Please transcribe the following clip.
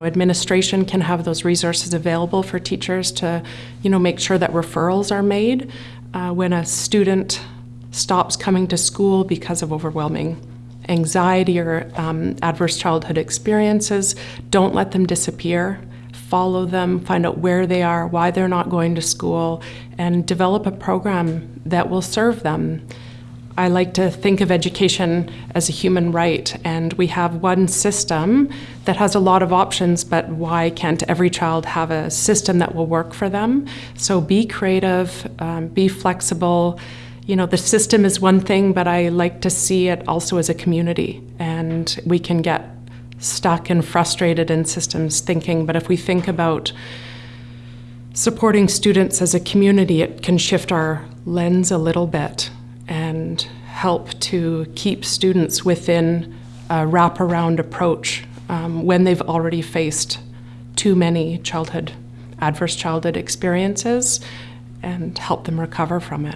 Administration can have those resources available for teachers to, you know, make sure that referrals are made uh, when a student stops coming to school because of overwhelming anxiety or um, adverse childhood experiences. Don't let them disappear. Follow them, find out where they are, why they're not going to school, and develop a program that will serve them. I like to think of education as a human right, and we have one system that has a lot of options, but why can't every child have a system that will work for them? So be creative, um, be flexible. You know, the system is one thing, but I like to see it also as a community, and we can get stuck and frustrated in systems thinking, but if we think about supporting students as a community, it can shift our lens a little bit help to keep students within a wraparound approach um, when they've already faced too many childhood, adverse childhood experiences and help them recover from it.